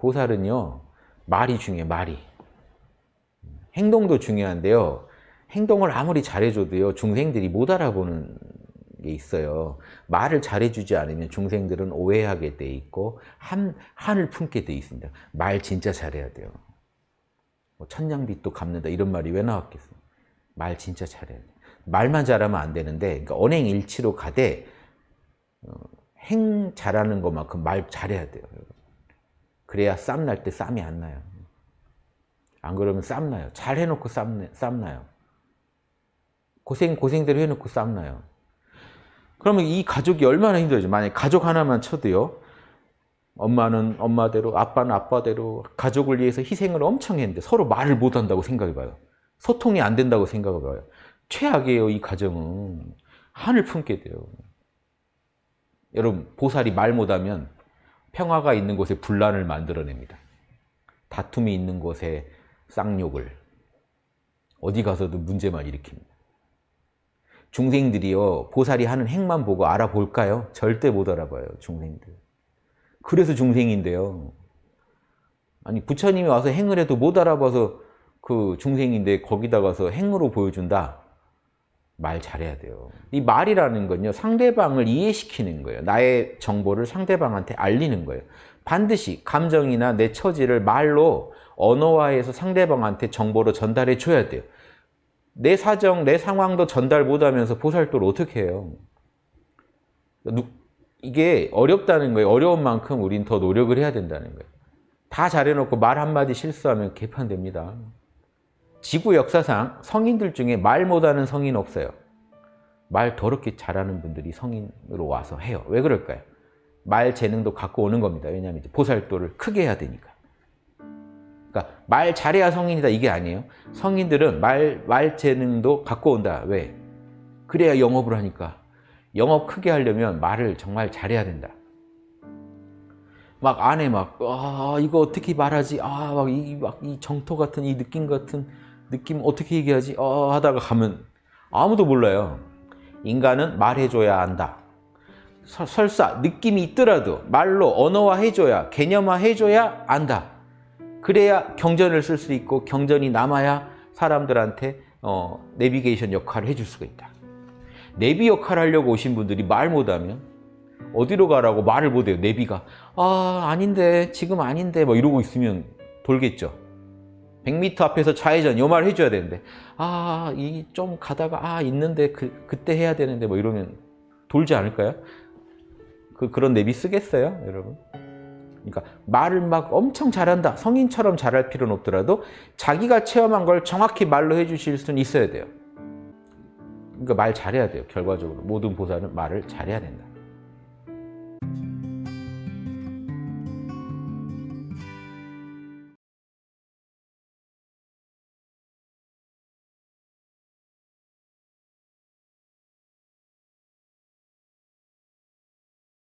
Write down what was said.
보살은요. 말이 중요해요. 말이. 행동도 중요한데요. 행동을 아무리 잘해줘도요. 중생들이 못 알아보는 게 있어요. 말을 잘해주지 않으면 중생들은 오해하게 돼 있고 한, 한을 품게 돼 있습니다. 말 진짜 잘해야 돼요. 뭐 천냥빚도 갚는다 이런 말이 왜 나왔겠어요? 말 진짜 잘해야 돼. 말만 잘하면 안 되는데 그러니까 언행일치로 가되 어, 행 잘하는 것만큼 말 잘해야 돼요. 그래야 쌈 날 때 쌈이 안 나요. 안 그러면 쌈 나요. 잘 해놓고 쌈, 쌈 나요. 고생 고생대로 해놓고 쌈 나요. 그러면 이 가족이 얼마나 힘들죠. 만약 가족 하나만 쳐도요. 엄마는 엄마대로, 아빠는 아빠대로 가족을 위해서 희생을 엄청 했는데 서로 말을 못한다고 생각해봐요. 소통이 안 된다고 생각해봐요. 최악이에요, 이 가정은. 한을 품게 돼요. 여러분, 보살이 말 못하면 평화가 있는 곳에 분란을 만들어냅니다. 다툼이 있는 곳에 쌍욕을. 어디 가서도 문제만 일으킵니다. 중생들이요, 보살이 하는 행만 보고 알아볼까요? 절대 못 알아봐요, 중생들. 그래서 중생인데요. 아니, 부처님이 와서 행을 해도 못 알아봐서 그 중생인데 거기다 가서 행으로 보여준다? 말 잘해야 돼요. 이 말이라는 건요, 상대방을 이해시키는 거예요. 나의 정보를 상대방한테 알리는 거예요. 반드시 감정이나 내 처지를 말로 언어화해서 상대방한테 정보로 전달해 줘야 돼요. 내 사정, 내 상황도 전달 못하면서 보살도를 어떻게 해요? 이게 어렵다는 거예요. 어려운 만큼 우린 더 노력을 해야 된다는 거예요. 다 잘해놓고 말 한마디 실수하면 개판됩니다. 지구 역사상 성인들 중에 말 못하는 성인 없어요. 말 더럽게 잘하는 분들이 성인으로 와서 해요. 왜 그럴까요? 말 재능도 갖고 오는 겁니다. 왜냐하면 보살도를 크게 해야 되니까. 그러니까 말 잘해야 성인이다 이게 아니에요. 성인들은 말, 말 재능도 갖고 온다. 왜? 그래야 영업을 하니까. 영업 크게 하려면 말을 정말 잘해야 된다. 막 안에 막, 아, 이거 어떻게 말하지? 아, 막 이, 막 이 정토 같은 이 느낌 같은 느낌 어떻게 얘기하지? 아, 하다가 가면 아무도 몰라요. 인간은 말해줘야 한다. 설사 느낌이 있더라도 말로 언어화 해줘야, 개념화 해줘야 안다. 그래야 경전을 쓸 수 있고 경전이 남아야 사람들한테 어, 내비게이션 역할을 해줄 수가 있다. 내비 역할을 하려고 오신 분들이 말 못하면 어디로 가라고 말을 못해요. 내비가 아 아닌데 지금 아닌데 뭐 이러고 있으면 돌겠죠. 100m 앞에서 좌회전 요말 해줘야 되는데 아 이 좀 가다가 아 있는데 그, 그때 해야 되는데 뭐 이러면 돌지 않을까요? 그, 그런 내비 쓰겠어요 여러분? 그러니까 말을 막 엄청 잘한다 성인처럼 잘할 필요는 없더라도 자기가 체험한 걸 정확히 말로 해주실 수는 있어야 돼요 그러니까 말 잘해야 돼요 결과적으로 모든 보살은 말을 잘해야 된다